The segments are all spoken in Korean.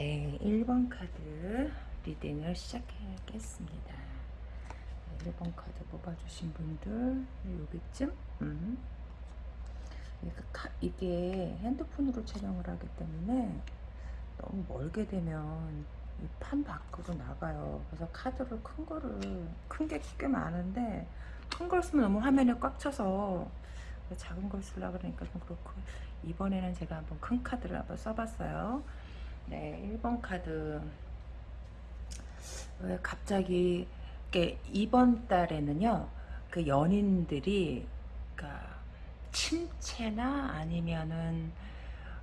네, 1번 카드 리딩을 시작하겠습니다. 1번 카드 뽑아주신 분들 여기쯤 음. 이게 핸드폰으로 촬영을 하기 때문에 너무 멀게 되면 판 밖으로 나가요. 그래서 카드를 큰 거를 큰 게 꽤 많은데 큰 걸 쓰면 너무 화면에 꽉 차서 작은 걸 쓰려고 그러니까 좀 그렇고 이번에는 제가 한번 큰 카드를 한번 써봤어요. 네, 1번 카드. 왜 갑자기 이번 달에는요. 그 연인들이 그러니까 침체나 아니면은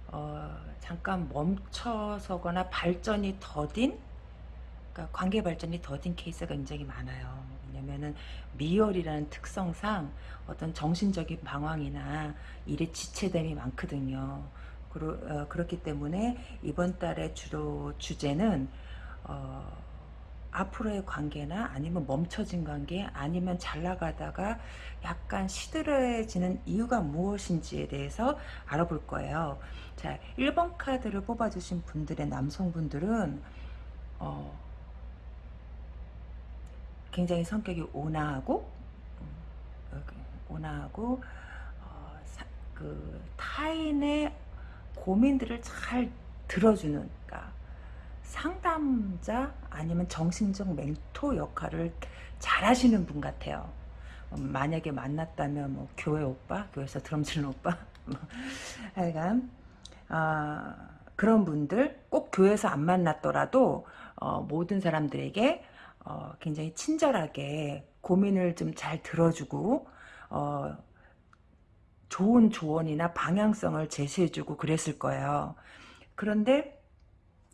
어 잠깐 멈춰서거나 발전이 더딘 그러니까 관계 발전이 더딘 케이스가 굉장히 많아요. 왜냐면은 미열이라는 특성상 어떤 정신적인 방황이나 일에 지체됨이 많거든요. 그러, 어, 그렇기 때문에 이번 달의 주로 주제는 어, 앞으로의 관계나 아니면 멈춰진 관계 아니면 잘 나가다가 약간 시들해지는 이유가 무엇인지에 대해서 알아볼 거예요. 자, 1번 카드를 뽑아주신 분들의 남성분들은 어, 굉장히 성격이 온화하고 음, 온화하고 어, 사, 그 타인의 고민들을 잘 들어주는 그러니까 상담자 아니면 정신적 멘토 역할을 잘 하시는 분 같아요. 음, 만약에 만났다면 뭐 교회 오빠, 교회에서 드럼 치는 오빠 뭐 하여간 어, 그런 분들 꼭 교회에서 안 만났더라도 어, 모든 사람들에게 어, 굉장히 친절하게 고민을 좀 잘 들어주고 어, 좋은 조언이나 방향성을 제시해주고 그랬을 거예요. 그런데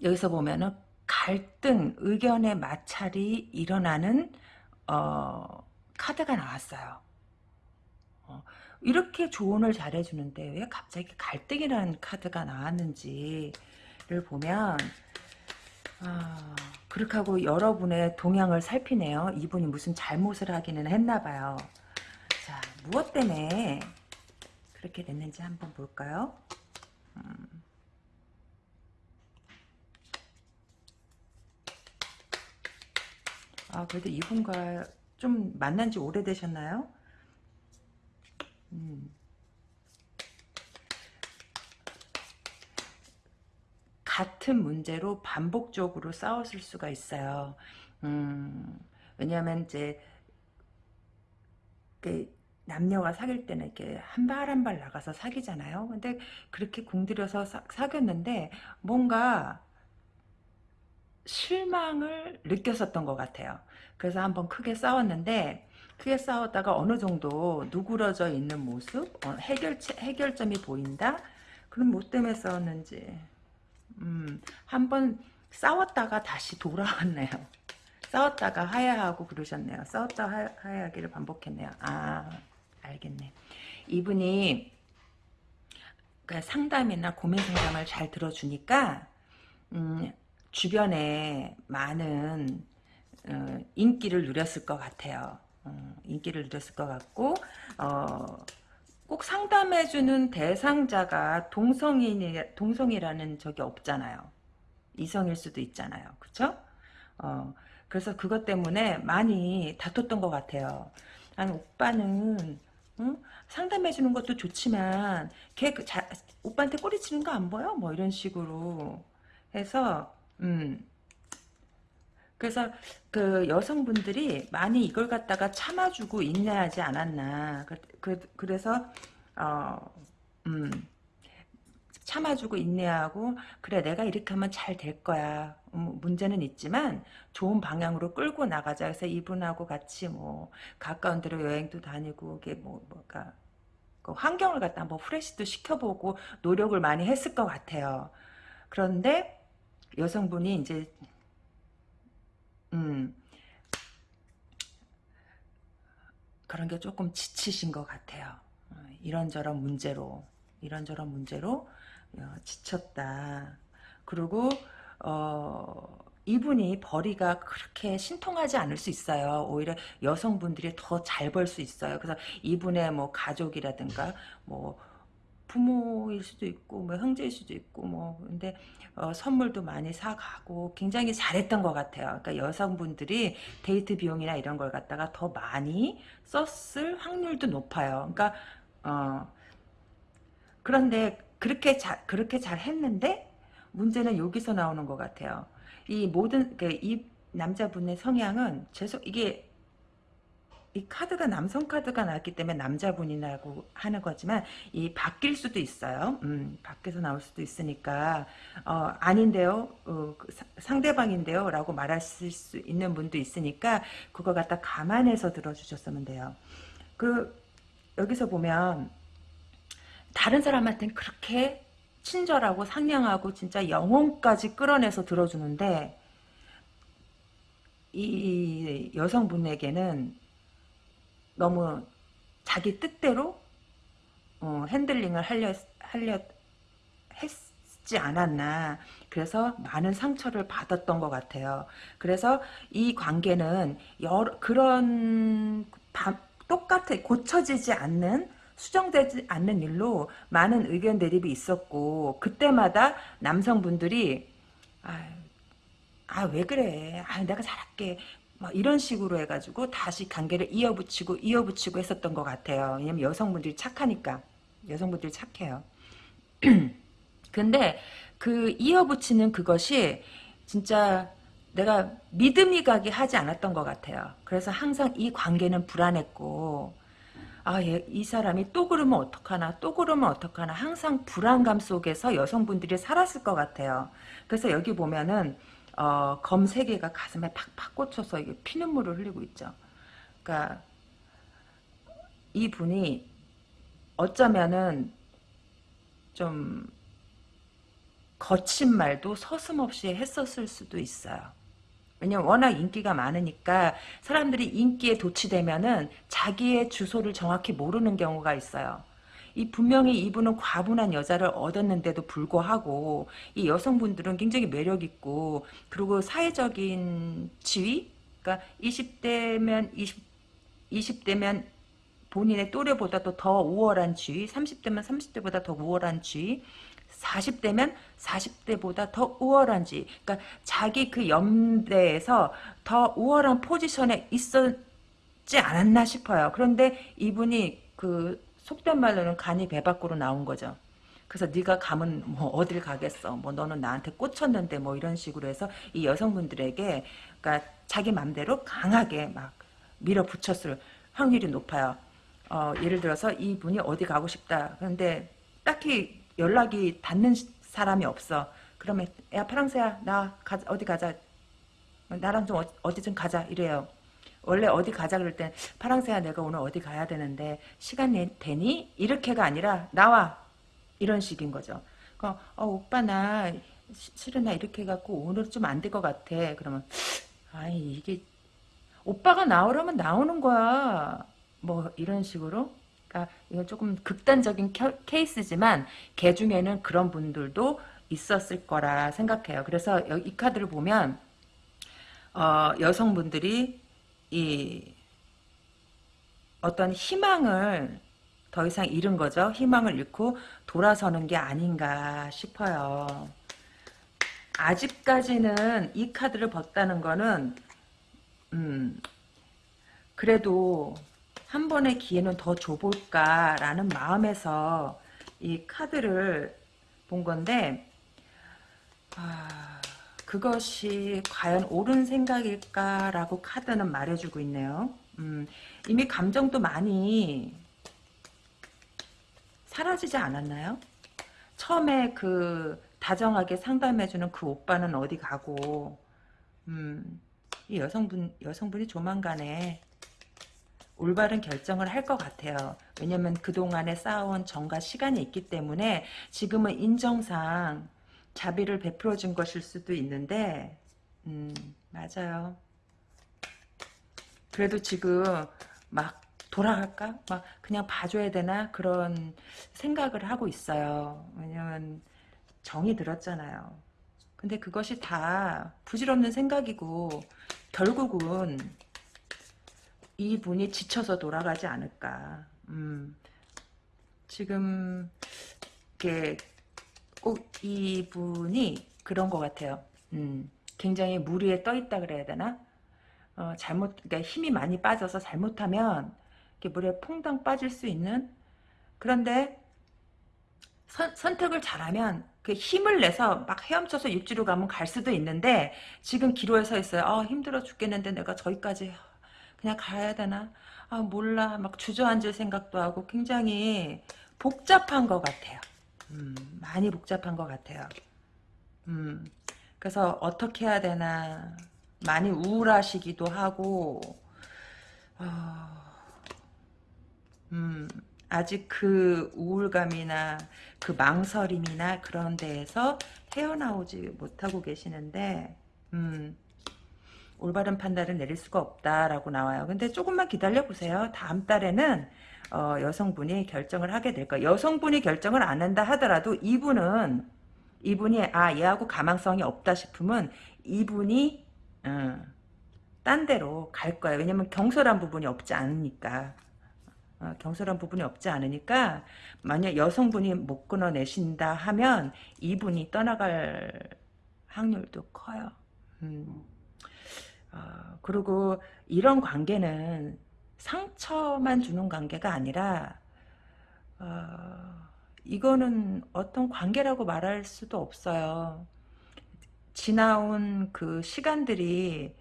여기서 보면은 갈등, 의견의 마찰이 일어나는 어, 카드가 나왔어요. 어, 이렇게 조언을 잘해주는데 왜 갑자기 갈등이라는 카드가 나왔는지를 보면 아, 그렇게 하고 여러분의 동향을 살피네요. 이분이 무슨 잘못을 하기는 했나 봐요. 자, 무엇 때문에 그렇게 됐는지 한번 볼까요? 음. 아 그래도 이분과 좀 만난 지 오래되셨나요? 음. 같은 문제로 반복적으로 싸웠을 수가 있어요. 음, 왜냐하면 이제 그 남녀가 사귈 때는 이렇게 한 발 한 발 나가서 사귀잖아요. 근데 그렇게 공들여서 사, 사귀었는데 뭔가 실망을 느꼈었던 것 같아요. 그래서 한번 크게 싸웠는데 크게 싸웠다가 어느 정도 누그러져 있는 모습, 어, 해결 해결점이 보인다. 그럼 뭐 때문에 싸웠는지 음, 한번 싸웠다가 다시 돌아왔네요. 싸웠다가 하야하고 그러셨네요. 싸웠다 하야하기를 반복했네요. 아 알겠네. 이분이 그러니까 상담이나 고민 상담을 잘 들어주니까 음, 주변에 많은 어, 인기를 누렸을 것 같아요. 어, 인기를 누렸을 것 같고 어, 꼭 상담해주는 대상자가 동성인 동성이라는 적이 없잖아요. 이성일 수도 있잖아요. 그쵸? 어, 그래서 그것 때문에 많이 다퉜던 것 같아요. 아니, 오빠는 응? 상담해 주는 것도 좋지만 걔 그 자, 오빠한테 꼬리치는 거 안 보여? 뭐 이런 식으로 해서 음 그래서 그 여성분들이 많이 이걸 갖다가 참아주고 인내하지 않았나 그, 그 그래서 어 음 참아주고 인내하고 그래 내가 이렇게 하면 잘 될 거야. 음, 문제는 있지만 좋은 방향으로 끌고 나가자. 그래서 이분하고 같이 뭐 가까운 데로 여행도 다니고 이게 뭐 뭐가 그 환경을 갖다 한번 프레시도 시켜보고 노력을 많이 했을 것 같아요. 그런데 여성분이 이제 음 그런 게 조금 지치신 것 같아요. 어, 이런저런 문제로 이런저런 문제로 어, 지쳤다. 그리고 어, 이분이 벌이가 그렇게 신통하지 않을 수 있어요. 오히려 여성분들이 더 잘 벌 수 있어요. 그래서 이분의 뭐 가족이라든가 뭐 부모일 수도 있고 뭐 형제일 수도 있고 뭐 근데 어, 선물도 많이 사가고 굉장히 잘했던 것 같아요. 그러니까 여성분들이 데이트 비용이나 이런 걸 갖다가 더 많이 썼을 확률도 높아요. 그러니까 어, 그런데 그렇게 잘 그렇게 잘 했는데 문제는 여기서 나오는 것 같아요. 이 모든 그이 남자분의 성향은 죄송 이게 이 카드가 남성 카드가 나왔기 때문에 남자분이라고 하는 거지만 이 바뀔 수도 있어요. 음, 밖에서 나올 수도 있으니까 어, 아닌데요. 어, 그 사- 상대방인데요. 라고 말하실 수 있는 분도 있으니까 그거 갖다 감안해서 들어주셨으면 돼요. 그 여기서 보면 다른 사람한테는 그렇게 친절하고 상냥하고 진짜 영혼까지 끌어내서 들어주는데 이 여성분에게는 너무 자기 뜻대로 어, 핸들링을 하려 하려 했지 않았나. 그래서 많은 상처를 받았던 것 같아요. 그래서 이 관계는 여러, 그런 바, 똑같아 고쳐지지 않는 수정되지 않는 일로 많은 의견 대립이 있었고 그때마다 남성분들이 아왜 그래? 아 내가 잘할게. 막 이런 식으로 해가지고 다시 관계를 이어붙이고 이어붙이고 했었던 것 같아요. 왜냐면 여성분들이 착하니까. 여성분들이 착해요. 근데 그 이어붙이는 그것이 진짜 내가 믿음이 가게 하지 않았던 것 같아요. 그래서 항상 이 관계는 불안했고 아, 얘, 이 사람이 또 그러면 어떡하나, 또 그러면 어떡하나, 항상 불안감 속에서 여성분들이 살았을 것 같아요. 그래서 여기 보면은, 어, 검 세 개가 가슴에 팍팍 꽂혀서 이게 피눈물을 흘리고 있죠. 그러니까, 이 분이 어쩌면은 좀 거친 말도 서슴없이 했었을 수도 있어요. 왜냐면 워낙 인기가 많으니까 사람들이 인기에 도취되면은 자기의 주소를 정확히 모르는 경우가 있어요. 이 분명히 이분은 과분한 여자를 얻었는데도 불구하고 이 여성분들은 굉장히 매력 있고 그리고 사회적인 지위 그러니까 20대면 20 20대면 본인의 또래보다도 더 우월한 지위 30대면 30대보다 더 우월한 지위 40대면 40대보다 더 우월한지 그러니까 자기 그 연대에서 더 우월한 포지션에 있었지 않았나 싶어요. 그런데 이분이 그 속된 말로는 간이 배 밖으로 나온 거죠. 그래서 네가 가면 뭐 어딜 가겠어. 뭐 너는 나한테 꽂혔는데 뭐 이런 식으로 해서 이 여성분들에게 그러니까 자기 맘대로 강하게 막 밀어붙였을 확률이 높아요. 어, 예를 들어서 이분이 어디 가고 싶다. 그런데 딱히 연락이 닿는 사람이 없어. 그러면 야 파랑새야 나 가, 어디 가자. 나랑 좀 어, 디 좀 가자 이래요. 원래 어디 가자 그럴 땐 파랑새야 내가 오늘 어디 가야 되는데 시간 되니? 이렇게가 아니라 나와 이런 식인 거죠. 어, 어 오빠 나 실은 나 이렇게 해갖고 오늘 좀 안 될 것 같아. 그러면 아이 이게 오빠가 나오려면 나오는 거야. 뭐 이런 식으로 그러니까 이건 조금 극단적인 케이스지만 개 중에는 그런 분들도 있었을 거라 생각해요. 그래서 이 카드를 보면 어, 여성분들이 이 어떤 희망을 더 이상 잃은 거죠. 희망을 잃고 돌아서는 게 아닌가 싶어요. 아직까지는 이 카드를 벗다는 거는 음, 그래도 한 번의 기회는 더 줘볼까라는 마음에서 이 카드를 본 건데 아, 그것이 과연 옳은 생각일까라고 카드는 말해주고 있네요. 음, 이미 감정도 많이 사라지지 않았나요? 처음에 그 다정하게 상담해주는 그 오빠는 어디 가고 음, 이 여성분 여성분이 조만간에 올바른 결정을 할 것 같아요. 왜냐면 그동안에 쌓아온 정과 시간이 있기 때문에 지금은 인정상 자비를 베풀어 준 것일 수도 있는데 음 맞아요. 그래도 지금 막 돌아갈까? 막 그냥 봐줘야 되나? 그런 생각을 하고 있어요. 왜냐면 정이 들었잖아요. 근데 그것이 다 부질없는 생각이고 결국은 이분이 지쳐서 돌아가지 않을까. 음, 지금 이렇게 꼭 이분이 그런 것 같아요. 음, 굉장히 물 위에 떠 있다 그래야 되나? 어, 잘못, 그러니까 힘이 많이 빠져서 잘못하면 이렇게 물에 퐁당 빠질 수 있는 그런데 선, 선택을 잘하면 그 힘을 내서 막 헤엄쳐서 육지로 가면 갈 수도 있는데 지금 기로에 서 있어요. 아 힘들어 죽겠는데 내가 저기까지 그냥 가야 되나? 아 몰라 막 주저앉을 생각도 하고 굉장히 복잡한 것 같아요. 음, 많이 복잡한 것 같아요. 음, 그래서 어떻게 해야 되나 많이 우울하시기도 하고 어, 음, 아직 그 우울감이나 그 망설임이나 그런 데에서 헤어나오지 못하고 계시는데 음, 올바른 판단을 내릴 수가 없다라고 나와요. 근데 조금만 기다려 보세요. 다음 달에는 어, 여성분이 결정을 하게 될 거예요. 여성분이 결정을 안 한다 하더라도 이분은 이분이 아 얘하고 가망성이 없다 싶으면 이분이 어, 딴 데로 갈 거예요. 왜냐면 경솔한 부분이 없지 않으니까. 어, 경솔한 부분이 없지 않으니까 만약 여성분이 못 끊어내신다 하면 이분이 떠나갈 확률도 커요. 음. 어, 그리고 이런 관계는 상처만 주는 관계가 아니라 어, 이거는 어떤 관계라고 말할 수도 없어요. 지나온 그 시간들이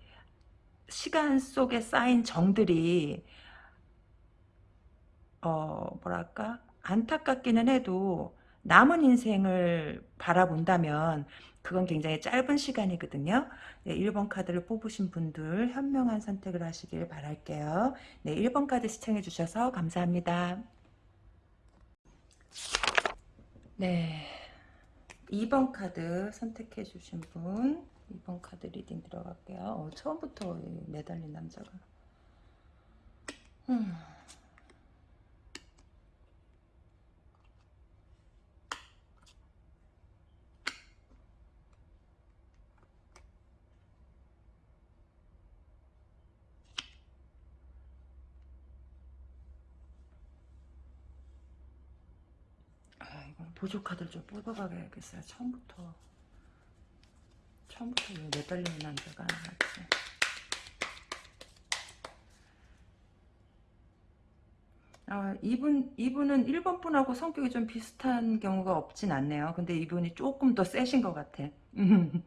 시간 속에 쌓인 정들이 어 뭐랄까 안타깝기는 해도 남은 인생을 바라본다면 그건 굉장히 짧은 시간이거든요. 네, 1번 카드를 뽑으신 분들 현명한 선택을 하시길 바랄게요. 네, 1번 카드 시청해 주셔서 감사합니다. 네, 2번 카드 선택해 주신 분 2번 카드 reading 들어갈게요. 어, 처음부터 매달린 남자가 음. 보조 카드를 좀 뽑아가야겠어요. 처음부터 처음부터 매달리는 남자가 맞지. 아, 이분, 이분은 1번 분하고 성격이 좀 비슷한 경우가 없진 않네요. 근데 이분이 조금 더 세신 것 같아.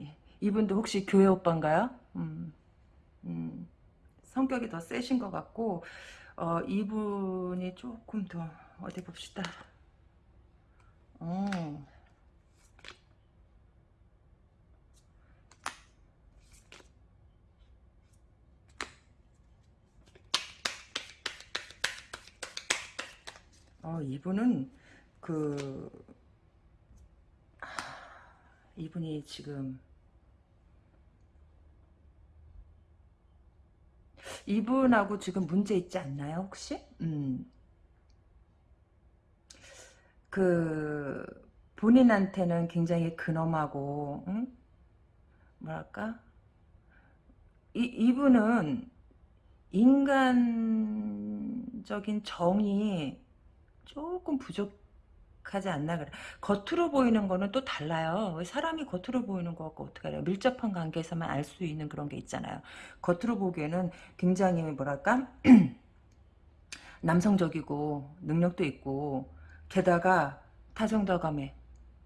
예, 이분도 혹시 교회 오빠인가요? 음, 음, 성격이 더 세신 것 같고, 어, 이분이 조금 더, 어디 봅시다. 어. 어, 이분은 그 이분이 지금 이분하고 지금 문제 있지 않나요 혹시? 음. 그 본인한테는 굉장히 근엄하고 응? 뭐랄까? 이, 이분은 인간적인 정이 조금 부족하지 않나 그래. 겉으로 보이는 거는 또 달라요. 사람이 겉으로 보이는 거고 어떻게 해요 밀접한 관계에서만 알 수 있는 그런 게 있잖아요. 겉으로 보기에는 굉장히 뭐랄까? 남성적이고 능력도 있고 게다가 다정다감해.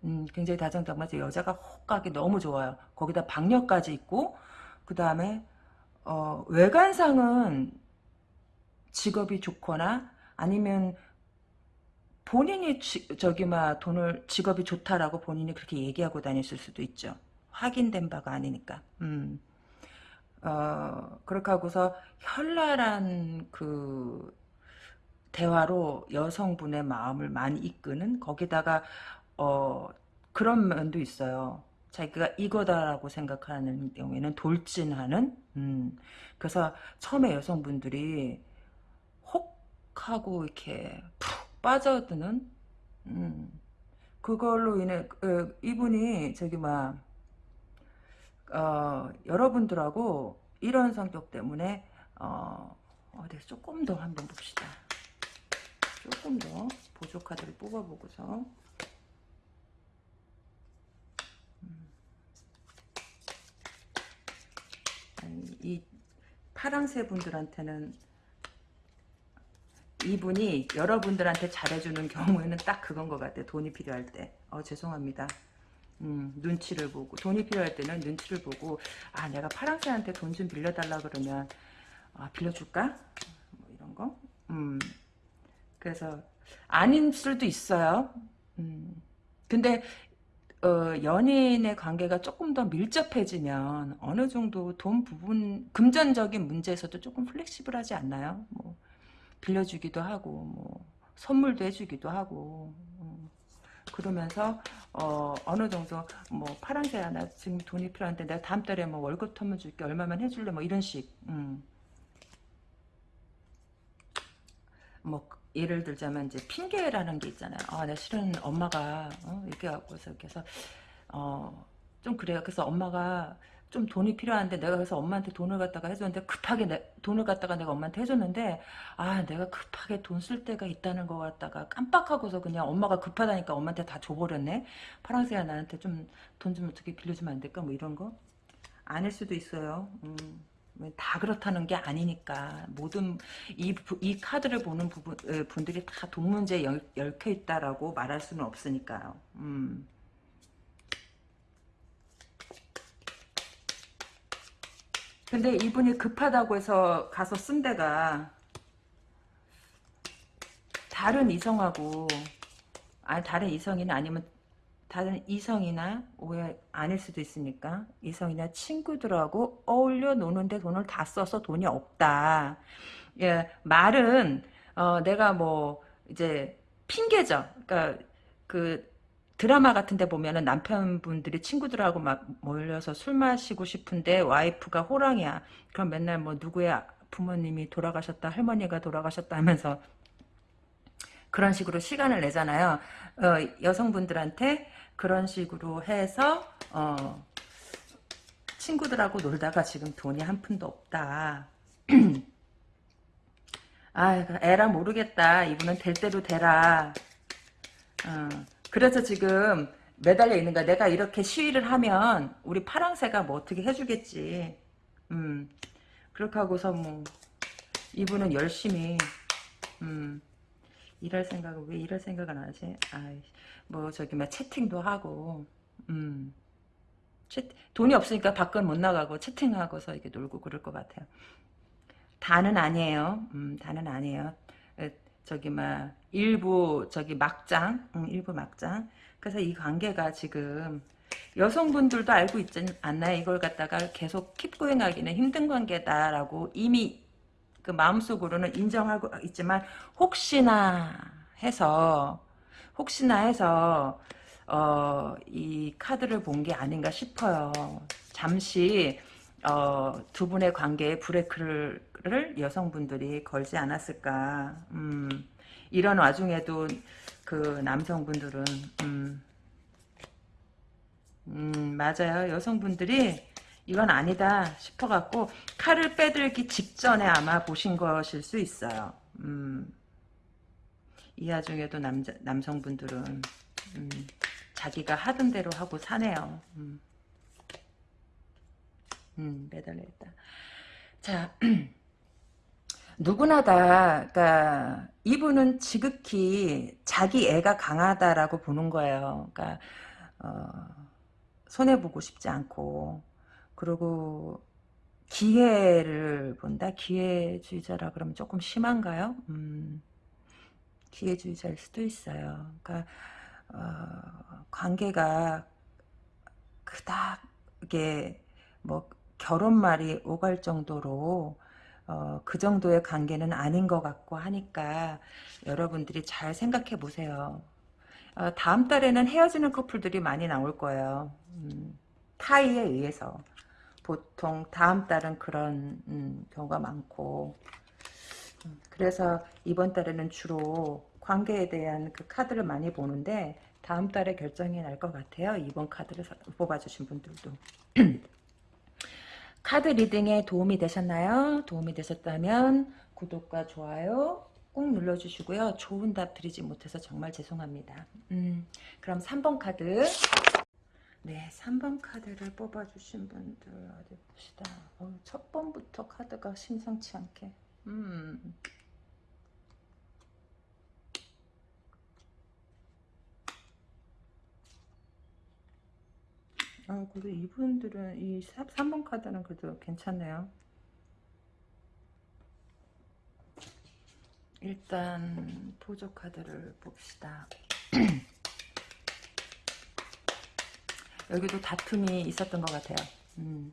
음, 굉장히 다정다감해서 여자가 혹하기 너무 좋아요. 거기다 박력까지 있고 그 다음에 어, 외관상은 직업이 좋거나 아니면 본인이 지, 저기 막 돈을 직업이 좋다라고 본인이 그렇게 얘기하고 다녔을 수도 있죠. 확인된 바가 아니니까. 음. 어, 그렇게 하고서 현란한 그 대화로 여성분의 마음을 많이 이끄는 거기다가 어 그런 면도 있어요. 자기가 이거다라고 생각하는 경우에는 돌진하는 음, 그래서 처음에 여성분들이 혹 하고 이렇게 푹 빠져드는 음, 그걸로 인해 어, 이분이 저기 막 어, 여러분들하고 이런 성격 때문에 어, 어디 조금 더 한번 봅시다. 조금 더 보조 카드를 뽑아보고서 아니, 이 파랑새 분들한테는 이분이 여러분들한테 잘해주는 경우에는 딱 그건 것 같아요. 돈이 필요할 때. 어, 죄송합니다. 음, 눈치를 보고 돈이 필요할 때는 눈치를 보고 아 내가 파랑새한테 돈 좀 빌려달라 그러면 아, 빌려줄까? 뭐 이런 거. 음, 그래서 아닌 수도 있어요. 음, 근데 어, 연인의 관계가 조금 더 밀접해지면 어느 정도 돈 부분 금전적인 문제에서도 조금 플렉시블하지 않나요? 뭐 빌려주기도 하고 뭐 선물도 해주기도 하고 음. 그러면서 어, 어느 정도 뭐 파란색 하나 지금 돈이 필요한데 내가 다음 달에 뭐 월급 터면 줄게 얼마만 해줄래 뭐 이런 식 음. 뭐 예를 들자면 이제 핑계라는 게 있잖아요. 아, 내 실은 엄마가 어, 이렇게 하고서 해서 어, 좀 그래요. 그래서 엄마가 좀 돈이 필요한데 내가 그래서 엄마한테 돈을 갖다가 해줬는데 급하게 내, 돈을 갖다가 내가 엄마한테 해줬는데 아 내가 급하게 돈 쓸 때가 있다는 거 갖다가 깜빡하고서 그냥 엄마가 급하다니까 엄마한테 다 줘버렸네 파랑새야 나한테 좀 돈좀 어떻게 빌려주면 안 될까 뭐 이런 거 아닐 수도 있어요 음. 다 그렇다는 게 아니니까 모든 이, 이 카드를 보는 부분, 분들이 다 돈 문제에 얽혀 있다라고 말할 수는 없으니까요. 음. 근데 이분이 급하다고 해서 가서 쓴 데가 다른 이성하고 아 다른 이성이나 아니면 다른 이성이나 오해 아닐 수도 있으니까 이성이나 친구들하고 어울려 노는데 돈을 다 써서 돈이 없다. 예, 말은 어, 내가 뭐 이제 핑계죠. 그러니까 그 드라마 같은데 보면은 남편분들이 친구들하고 막 몰려서 술 마시고 싶은데 와이프가 호랑이야. 그럼 맨날 뭐 누구의 부모님이 돌아가셨다, 할머니가 돌아가셨다 하면서 그런 식으로 시간을 내잖아요. 어, 여성분들한테 그런 식으로 해서 어, 친구들하고 놀다가 지금 돈이 한 푼도 없다. 아, 에라 모르겠다. 이분은 될 대로 되라. 어. 그래서 지금 매달려 있는 거야. 내가 이렇게 시위를 하면 우리 파랑새가 뭐 어떻게 해주겠지. 음. 그렇게 하고서 뭐 이분은 열심히 음. 일할 생각을 왜 일할 생각을 안 하지? 아이, 뭐 저기 막 채팅도 하고 음. 채, 돈이 없으니까 밖은 못 나가고 채팅하고서 이렇게 놀고 그럴 것 같아요. 다는 아니에요. 음, 다는 아니에요. 저기 막 일부 저기 막장, 응, 일부 막장. 그래서 이 관계가 지금 여성분들도 알고 있지 않나요? 이걸 갖다가 계속 킵고행하기는 힘든 관계다라고 이미 그 마음속으로는 인정하고 있지만 혹시나 해서 혹시나 해서 어, 이 카드를 본 게 아닌가 싶어요. 잠시 어, 두 분의 관계에 브레이크를 여성분들이 걸지 않았을까. 음, 이런 와중에도 그 남성분들은 음, 음, 맞아요. 여성분들이 이건 아니다 싶어갖고 칼을 빼들기 직전에 아마 보신 것일 수 있어요. 음, 이 와중에도 남자, 남성분들은 음, 자기가 하던 대로 하고 사네요. 음. 음, 매달려 있다. 자, 누구나 다, 그니까, 이분은 지극히 자기 애가 강하다라고 보는 거예요. 그니까, 어, 손해 보고 싶지 않고, 그리고, 기회를 본다? 기회주의자라 그러면 조금 심한가요? 음, 기회주의자일 수도 있어요. 그니까, 어, 관계가 그닥, 이게, 뭐, 결혼말이 오갈 정도로 어, 그 정도의 관계는 아닌 것 같고 하니까 여러분들이 잘 생각해 보세요. 어, 다음 달에는 헤어지는 커플들이 많이 나올 거예요. 음, 타이에 의해서. 보통 다음 달은 그런 음, 경우가 많고 음, 그래서 이번 달에는 주로 관계에 대한 그 카드를 많이 보는데 다음 달에 결정이 날 것 같아요. 이번 카드를 뽑아주신 분들도. 카드 리딩에 도움이 되셨나요? 도움이 되셨다면 구독과 좋아요 꾹 눌러주시고요. 좋은 답 드리지 못해서 정말 죄송합니다. 음, 그럼 3번 카드. 네, 3번 카드를 뽑아주신 분들 어디 봅시다. 어, 첫 번부터 카드가 심상치 않게. 음. 아, 그래도 이분들은 이 3번 카드는 그래도 괜찮네요. 일단 보조 카드를 봅시다. 여기도 다툼이 있었던 것 같아요. 음,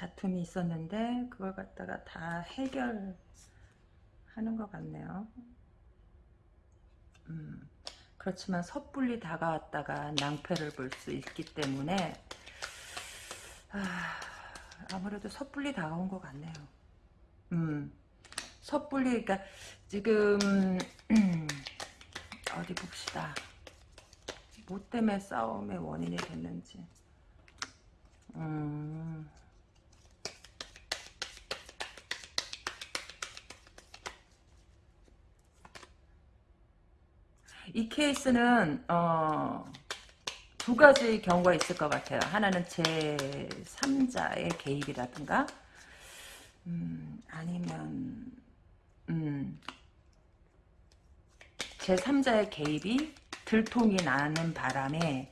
다툼이 있었는데 그걸 갖다가 다 해결하는 것 같네요. 음, 그렇지만 섣불리 다가왔다가 낭패를 볼 수 있기 때문에 아, 아무래도 섣불리 다가온 것 같네요. 음, 섣불리 그러니까 지금 어디 봅시다. 뭐 때문에 싸움의 원인이 됐는지. 음. 이 케이스는 어, 두 가지 경우가 있을 것 같아요. 하나는 제 3자의 개입이라든가 음, 아니면 음, 제 3자의 개입이 들통이 나는 바람에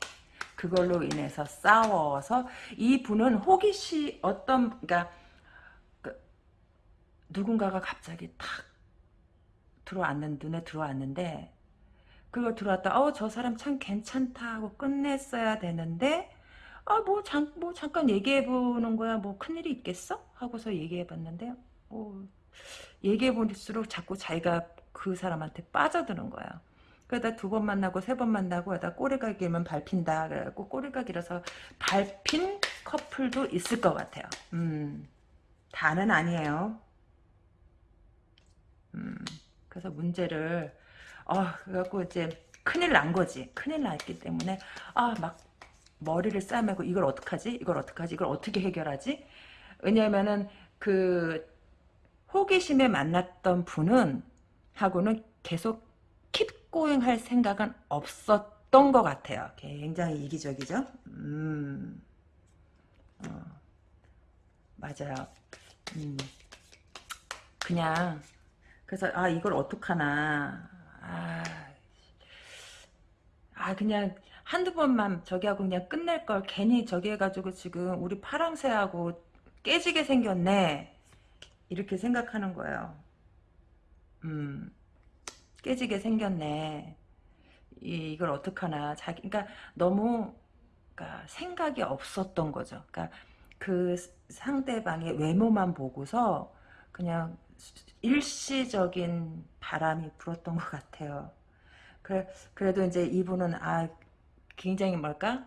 그걸로 인해서 싸워서 이 분은 호기심 어떤 그러니까 그, 누군가가 갑자기 탁 들어왔는 눈에 들어왔는데 그걸 들어왔다 어 저 사람 참 괜찮다. 하고 끝냈어야 되는데 아뭐 뭐 잠깐 얘기해 보는 거야. 뭐 큰일이 있겠어? 하고서 얘기해 봤는데 뭐 얘기해 볼수록 자꾸 자기가 그 사람한테 빠져드는 거야. 그러다 두 번 만나고 세 번 만나고 하다 꼬리가기면 밟힌다. 그래갖고 꼬리가기라서 밟힌 커플도 있을 것 같아요. 음, 다는 아니에요. 음, 그래서 문제를 어 그래갖고 이제 큰일 난 거지. 큰일 났기 때문에 아 막 머리를 싸매고 이걸 어떡하지? 이걸 어떡하지? 이걸 어떻게 해결하지? 왜냐면은 그 호기심에 만났던 분은 하고는 계속 킵고잉 할 생각은 없었던 것 같아요. 굉장히 이기적이죠. 음, 어, 맞아요. 음, 그냥 그래서 아 이걸 어떡하나 아, 아 그냥 한두 번만 저기 하고 그냥 끝낼 걸 괜히 저기 해가지고 지금 우리 파랑새하고 깨지게 생겼네 이렇게 생각하는 거예요. 음. 깨지게 생겼네. 이, 이걸 어떡하나. 자기, 그러니까 너무, 그러니까 생각이 없었던 거죠. 그러니까 그 상대방의 외모만 보고서 그냥 일시적인 바람이 불었던 것 같아요. 그래, 그래도 이제 이분은, 아, 굉장히 뭘까?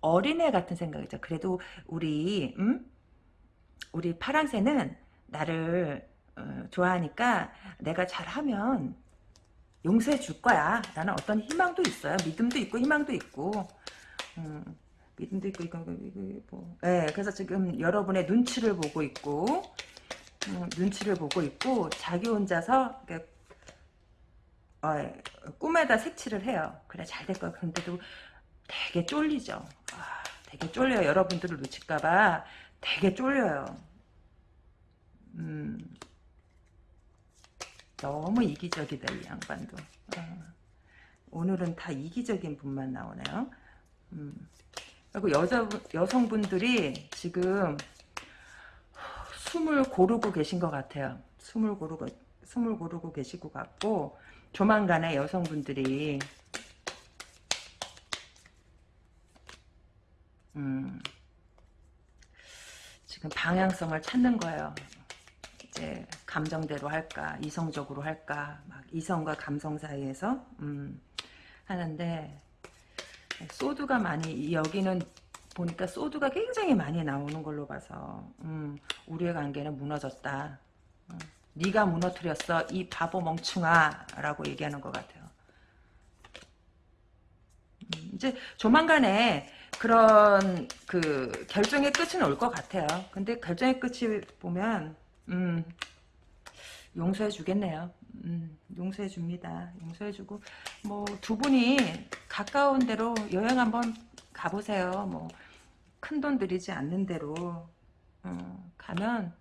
어린애 같은 생각이죠. 그래도 우리, 음? 우리 파랑새는 나를 어, 좋아하니까 내가 잘하면 용서해 줄 거야. 라는 어떤 희망도 있어요. 믿음도 있고 희망도 있고 음, 믿음도 있고 이거 이거 뭐. 네, 그래서 지금 여러분의 눈치를 보고 있고 음, 눈치를 보고 있고 자기 혼자서 어, 꿈에다 색칠을 해요. 그래 잘 될 거야. 그런데도 되게 쫄리죠. 아, 되게 쫄려요. 여러분들을 놓칠까봐 되게 쫄려요. 음, 너무 이기적이다 이 양반도 어. 오늘은 다 이기적인 분만 나오네요 음. 그리고 여자 여성분들이 지금 숨을 고르고 계신 것 같아요. 숨을 고르고 숨을 고르고 계시고 같고 조만간에 여성분들이 음, 지금 방향성을 찾는 거예요. 이제 감정대로 할까 이성적으로 할까 막 이성과 감성 사이에서 음, 하는데 소드가 많이 여기는 보니까 소드가 굉장히 많이 나오는 걸로 봐서 음, 우리의 관계는 무너졌다. 음, 네가 무너뜨렸어 이 바보 멍충아 라고 얘기하는 것 같아요. 음, 이제 조만간에 그런 그 결정의 끝은 올 것 같아요. 근데 결정의 끝이 보면 음, 용서해 주겠네요. 음, 용서해 줍니다. 용서해 주고 뭐 두 분이 가까운 데로 여행 한번 가보세요. 뭐 큰 돈 들이지 않는 데로 어, 가면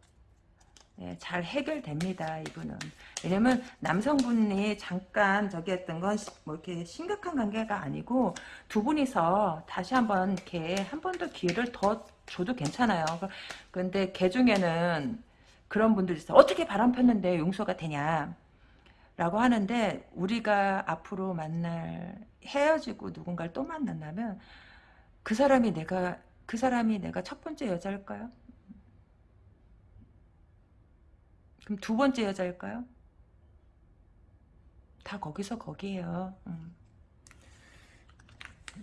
네, 잘 해결됩니다. 이분은 왜냐면 남성분이 잠깐 저기 했던 건 뭐 이렇게 심각한 관계가 아니고 두 분이서 다시 한번 이렇게 한 번 더 기회를 더 줘도 괜찮아요. 그런데 개 중에는 그런 분들이 있어요. 어떻게 바람 폈는데 용서가 되냐. 라고 하는데 우리가 앞으로 만날 헤어지고 누군가를 또 만난다면 그 사람이 내가 그 사람이 내가 첫 번째 여자일까요? 그럼 두 번째 여자일까요? 다 거기서 거기에요. 음.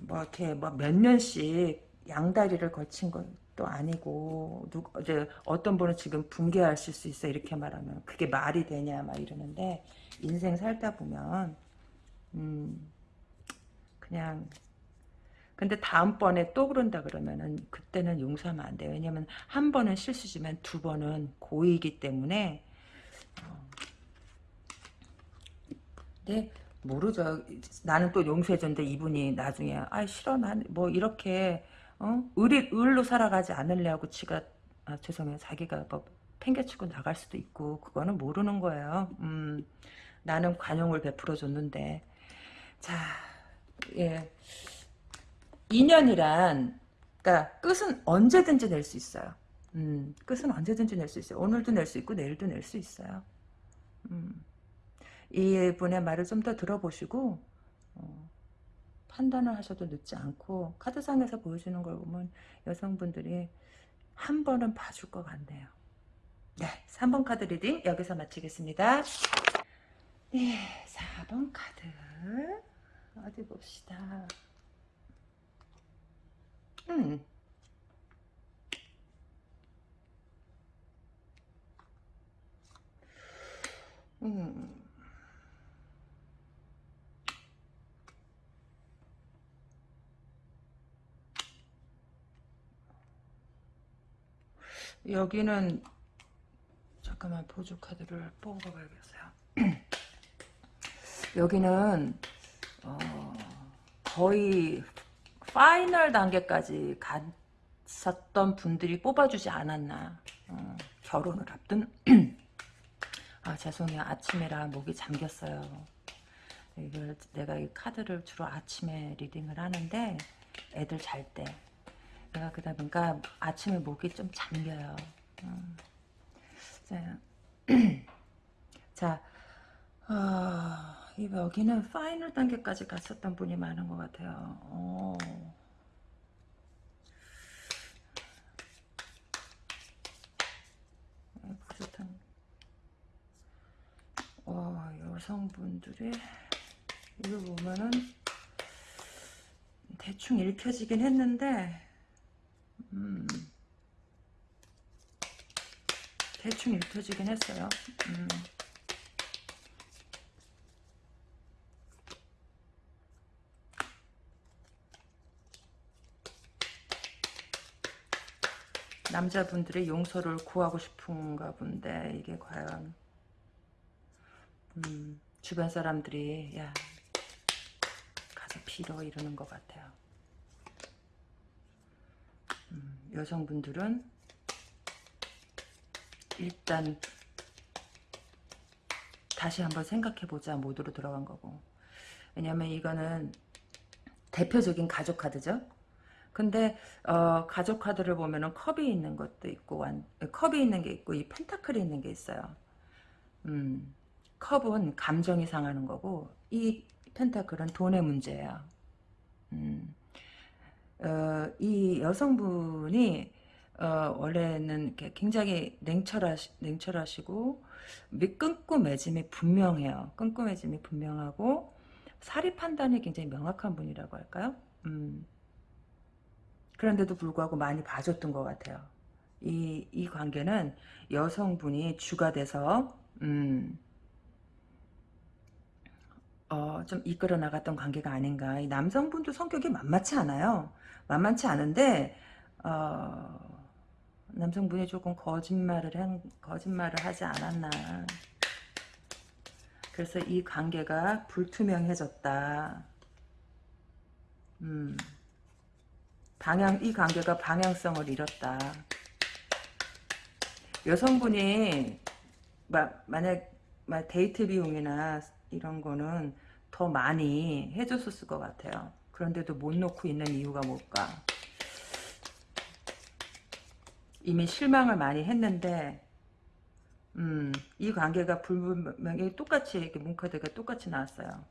뭐 이렇게 뭐 몇 년씩 양다리를 거친 것도 아니고 누 이제 어떤 분은 지금 붕괴하실 수 있어 이렇게 말하면 그게 말이 되냐 막 이러는데 인생 살다 보면 음 그냥 근데 다음번에 또 그런다 그러면은 그때는 용서하면 안 돼요. 왜냐면 한 번은 실수지만 두 번은 고의이기 때문에 어. 근데 모르죠. 나는 또 용서해줬는데 이분이 나중에 아 싫어 난 뭐 이렇게 어? 을, 을로 살아가지 않으려고 지가 아, 죄송해요. 자기가 뭐 팽개치고 나갈 수도 있고 그거는 모르는 거예요. 음, 나는 관용을 베풀어 줬는데 자, 예. 인연이란 그러니까 끝은 언제든지 낼 수 있어요. 음, 끝은 언제든지 낼 수 있어요. 오늘도 낼 수 있고 내일도 낼 수 있어요. 음, 이분의 말을 좀 더 들어보시고 어, 판단을 하셔도 늦지 않고 카드상에서 보여주는 걸 보면 여성분들이 한 번은 봐줄 것 같네요. 네, 3번 카드 reading 여기서 마치겠습니다. 네, 4번 카드 어디 봅시다. 음. 음. 여기는 잠깐만 보조 카드를 뽑아 봐야겠어요. 여기는 어, 거의 final 단계까지 갔었던 분들이 뽑아주지 않았나. 어, 결혼을 앞둔 아 죄송해요 아침에라 목이 잠겼어요. 이걸 내가 이 카드를 주로 아침에 reading을 하는데 애들 잘 때. 내가 그러다 보니까 아침에 목이 좀 잠겨요. 음. 자, 자 어, 여기는 파이널 단계까지 갔었던 분이 많은 것 같아요. 오. 어, 여성분들이 이거 보면은 대충 읽혀지긴 했는데 음, 대충 읽혀지긴 했어요. 음. 남자분들의 용서를 구하고 싶은가 본데 이게 과연 음, 주변 사람들이 야 가서 빌어 이러는 것 같아요. 음, 여성분들은 일단 다시 한번 생각해보자 모드로 들어간 거고 왜냐면 이거는 대표적인 가족 카드죠. 근데 어, 가족 카드를 보면은 컵이 있는 것도 있고 완, 컵이 있는 게 있고 이 펜타클이 있는 게 있어요. 음, 컵은 감정이 상하는 거고 이 펜타클은 돈의 문제예요. 음, 어, 이 여성분이 어, 원래는 굉장히 냉철하시, 냉철하시고 끈끈매짐이 분명해요. 끈끈매짐이 분명하고 사리 판단이 굉장히 명확한 분이라고 할까요? 음, 그런데도 불구하고 많이 봐줬던 것 같아요. 이, 이 관계는 여성분이 주가 돼서, 음, 어, 좀 이끌어 나갔던 관계가 아닌가. 이 남성분도 성격이 만만치 않아요. 만만치 않은데, 어, 남성분이 조금 거짓말을 한, 거짓말을 하지 않았나. 그래서 이 관계가 불투명해졌다. 음, 방향, 이 관계가 방향성을 잃었다. 여성분이, 마, 만약, 마, 데이트 비용이나 이런 거는 더 많이 해줬을 것 같아요. 그런데도 못 놓고 있는 이유가 뭘까? 이미 실망을 많이 했는데, 음, 이 관계가 불분명히 똑같이, 이렇게 문카드가 똑같이 나왔어요.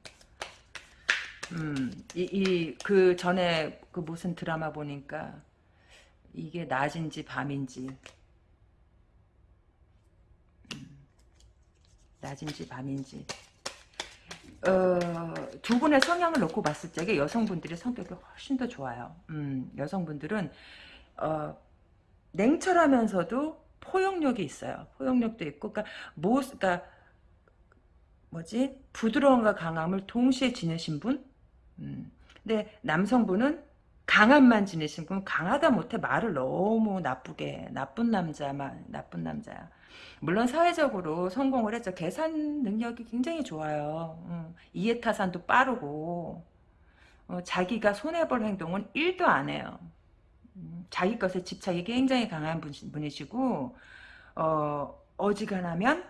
음, 이, 이, 그 전에 그 무슨 드라마 보니까 이게 낮인지 밤인지, 음, 낮인지 밤인지, 어, 두 분의 성향을 놓고 봤을 적에 여성분들이 성격이 훨씬 더 좋아요. 음, 여성분들은, 어, 냉철하면서도 포용력이 있어요. 포용력도 있고, 그러니까 모, 그러니까 뭐지 부드러움과 강함을 동시에 지니신 분. 음. 근데 남성분은 강함만 지니신 분, 강하다 못해 말을 너무 나쁘게 나쁜 남자만 나쁜 남자야. 물론 사회적으로 성공을 했죠. 계산 능력이 굉장히 좋아요. 음. 이해타산도 빠르고 어, 자기가 손해볼 행동은 1도 안 해요. 자기 것에 집착이 굉장히 강한 분이시고 어, 어지간하면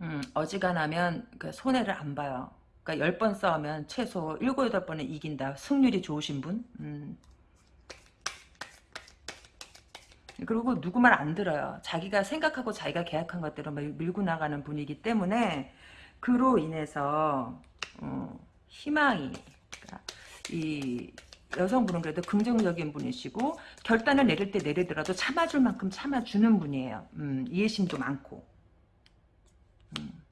음, 어지간하면 그 손해를 안 봐요. 그러니까 10번 싸우면 최소 7, 8번은 이긴다. 승률이 좋으신 분. 음. 그리고 누구 말 안 들어요. 자기가 생각하고 자기가 계약한 것대로 밀고 나가는 분이기 때문에 그로 인해서 어, 희망이 그러니까 이 여성분은 그래도 긍정적인 분이시고 결단을 내릴 때 내리더라도 참아줄 만큼 참아주는 분이에요. 음, 이해심도 많고. 음.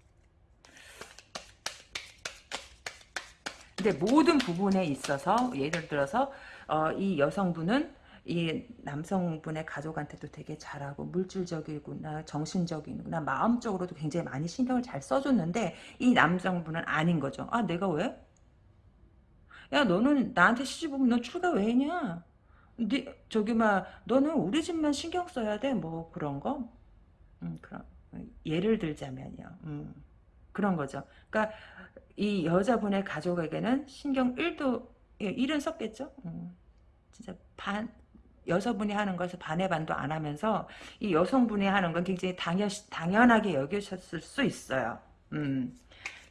근데 모든 부분에 있어서 예를 들어서 어, 이 여성분은 이 남성분의 가족한테도 되게 잘하고 물질적이구나 정신적이구나 마음적으로도 굉장히 많이 신경을 잘 써줬는데 이 남성분은 아닌 거죠. 아 내가 왜? 야 너는 나한테 시집 오면 너 출가 왜 했냐? 네, 저기 막 너는 우리 집만 신경 써야 돼 뭐 그런 거? 음, 그런 예를 들자면요. 음, 그런 거죠. 그러니까 이 여자분의 가족에게는 신경 1도 1은 예, 썼겠죠. 음, 진짜 반 여성분이 하는 것을 반의 반도 안 하면서 이 여성분이 하는 건 굉장히 당연, 당연하게 여기셨을 수 있어요. 음.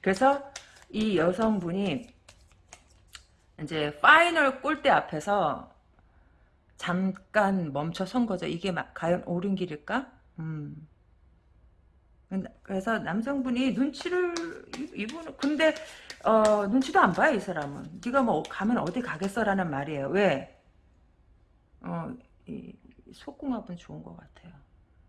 그래서 이 여성분이 이제 파이널 골대 앞에서 잠깐 멈춰 선 거죠. 이게 과연 옳은 길일까? 음. 그래서 남성분이 눈치를 이분은 근데 어, 눈치도 안 봐요 이 사람은. 네가 뭐 가면 어디 가겠어라는 말이에요. 왜? 어, 이 속궁합은 좋은 것 같아요.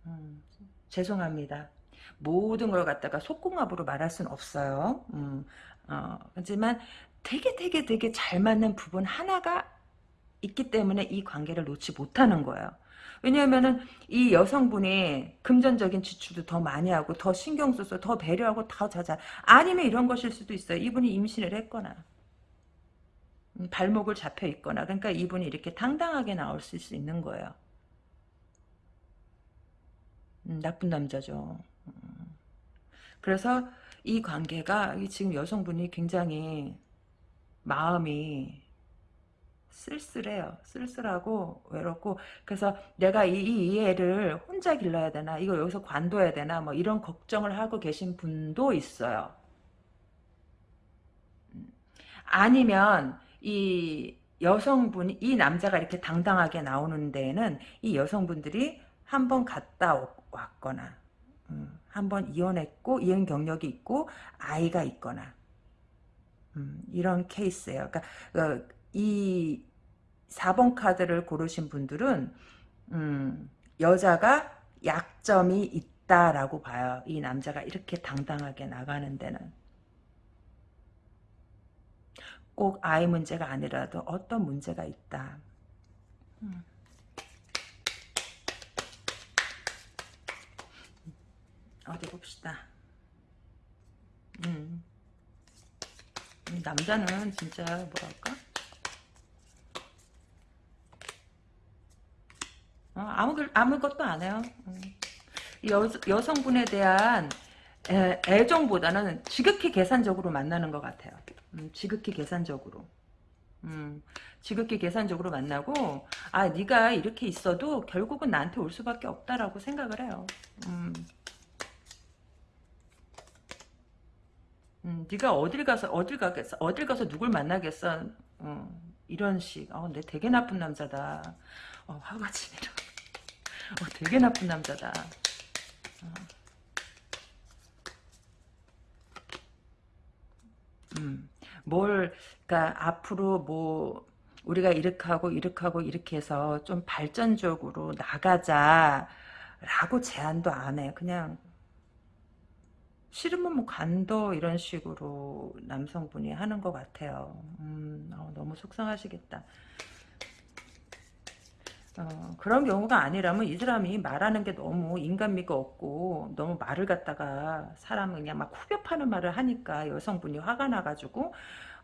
음, 죄송합니다. 모든 걸 갖다가 속궁합으로 말할 수는 없어요. 음, 어, 하지만 되게 되게 되게 잘 맞는 부분 하나가 있기 때문에 이 관계를 놓지 못하는 거예요. 왜냐하면은 이 여성분이 금전적인 지출도 더 많이 하고 더 신경 써서 더 배려하고 더 자자 아니면 이런 것일 수도 있어요. 이분이 임신을 했거나 음, 발목을 잡혀 있거나 그러니까 이분이 이렇게 당당하게 나올 수 있는 거예요. 음, 나쁜 남자죠. 음. 그래서 이 관계가 지금 여성분이 굉장히 마음이 쓸쓸해요. 쓸쓸하고 외롭고 그래서 내가 이, 이 애를 혼자 길러야 되나 이거 여기서 관둬야 되나 뭐 이런 걱정을 하고 계신 분도 있어요. 음. 아니면 이 여성분이 이 남자가 이렇게 당당하게 나오는 데에는 이 여성분들이 한 번 갔다 왔거나 음, 한번 이혼했고 이혼 경력이 있고 아이가 있거나 음, 이런 케이스예요. 그러니까 어, 이 4번 카드를 고르신 분들은 음, 여자가 약점이 있다라고 봐요. 이 남자가 이렇게 당당하게 나가는 데는. 꼭 아이 문제가 아니라도 어떤 문제가 있다. 음. 어디 봅시다. 음. 남자는 진짜 뭐랄까 어, 아무, 아무것도 안 해요. 음. 여, 여성분에 대한 애, 애정보다는 지극히 계산적으로 만나는 것 같아요. 음, 지극히 계산적으로. 음, 지극히 계산적으로 만나고 아 네가 이렇게 있어도 결국은 나한테 올 수밖에 없다라고 생각을 해요. 음. 음, 네가 어딜 가서 어딜 가겠어 어딜 가서 누굴 만나겠어 어, 이런 식. 어, 내 되게 나쁜 남자다. 어, 화가 지내려. 어, 되게 나쁜 남자다. 어. 음, 뭘, 그니까, 앞으로 뭐, 우리가 이렇게 하고, 이렇게 하고, 이렇게 해서 좀 발전적으로 나가자, 라고 제안도 안 해. 그냥, 싫으면 뭐 간도 이런 식으로 남성분이 하는 것 같아요. 음, 어, 너무 속상하시겠다. 어, 그런 경우가 아니라면 이 사람이 말하는 게 너무 인간미가 없고 너무 말을 갖다가 사람을 그냥 막 후벼 파는 말을 하니까 여성분이 화가 나가지고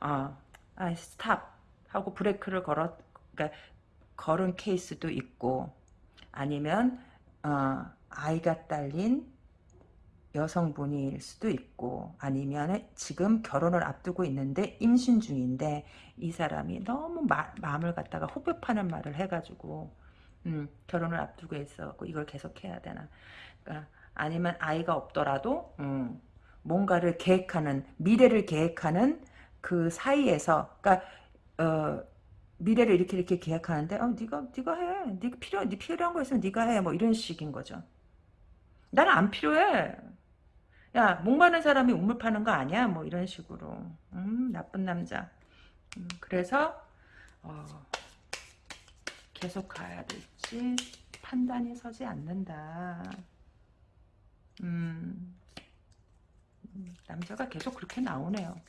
어, 아 스탑 하고 브레이크를 걸어 그러니까 걸은 케이스도 있고 아니면 어, 아이가 딸린 여성분일 수도 있고 아니면 지금 결혼을 앞두고 있는데 임신 중인데 이 사람이 너무 마, 마음을 갖다가 호흡하는 말을 해가지고 음, 결혼을 앞두고 있어 이걸 계속 해야 되나. 그러니까 아니면 아이가 없더라도 음, 뭔가를 계획하는 미래를 계획하는 그 사이에서 그러니까 어, 미래를 이렇게 이렇게 계획하는데 어, 네가 네가 해. 네가 필요 네 필요한 거 있으면 네가 해 뭐 이런 식인 거죠. 나는 안 필요해 야, 목 마른 사람이 우물 파는 거 아니야? 뭐 이런 식으로. 음, 나쁜 남자. 음, 그래서 어, 계속 가야 될지 판단이 서지 않는다. 음, 음, 남자가 계속 그렇게 나오네요.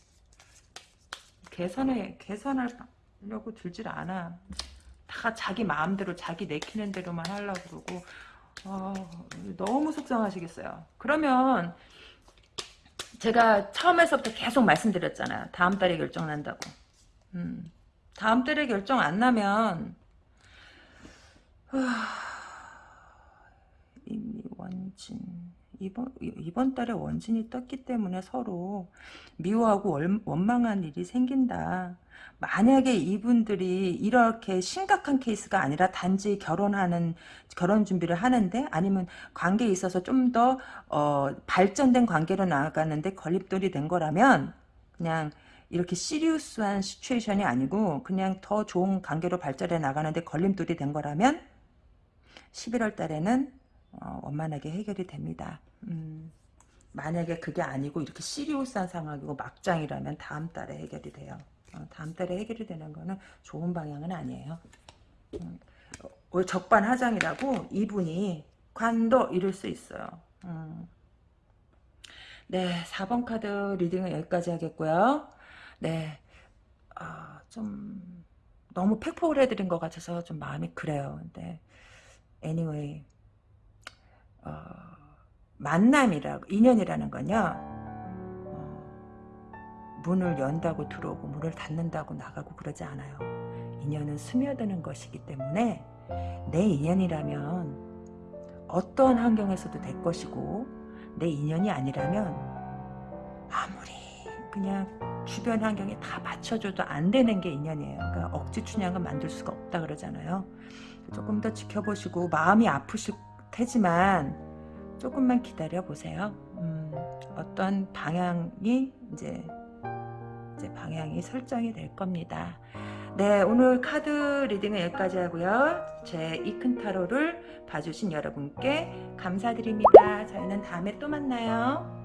개선에 개선하려고 들질 않아. 다 자기 마음대로 자기 내키는 대로만 하려고 그러고 어, 너무 속상하시겠어요. 그러면 제가 처음에서부터 계속 말씀드렸잖아요. 다음 달에 결정 난다고. 음, 다음 달에 결정 안 나면 이미 원진 이번 이번 달에 원진이 떴기 때문에 서로 미워하고 월, 원망한 일이 생긴다. 만약에 이분들이 이렇게 심각한 케이스가 아니라 단지 결혼하는 결혼 준비를 하는데 아니면 관계에 있어서 좀더 어, 발전된 관계로 나아가는데 걸림돌이 된 거라면 그냥 이렇게 serious한 situation이 아니고 그냥 더 좋은 관계로 발전해 나가는데 걸림돌이 된 거라면 11월 달에는 어, 원만하게 해결이 됩니다. 음, 만약에 그게 아니고 이렇게 serious한 상황이고 막장이라면 다음 달에 해결이 돼요. 어, 다음 달에 해결이 되는 거는 좋은 방향은 아니에요. 음, 어, 적반하장이라고 이분이 관도 이룰 수 있어요. 음. 네, 4번 카드 reading은 여기까지 하겠고요. 네, 어, 좀 너무 팩폭을 해드린 것 같아서 좀 마음이 그래요. 근데 anyway 어, 만남이라고 인연이라는 건요. 문을 연다고 들어오고 문을 닫는다고 나가고 그러지 않아요. 인연은 스며드는 것이기 때문에 내 인연이라면 어떠한 환경에서도 될 것이고 내 인연이 아니라면 아무리 그냥 주변 환경에 다 맞춰줘도 안 되는 게 인연이에요. 그러니까 억지 춘향은 만들 수가 없다 그러잖아요. 조금 더 지켜보시고 마음이 아프실 테지만 조금만 기다려 보세요. 음, 어떤 방향이 이제 이제 방향이 설정이 될 겁니다. 네, 오늘 카드 reading은 여기까지 하고요. 제 이큰 타로를 봐주신 여러분께 감사드립니다. 저희는 다음에 또 만나요.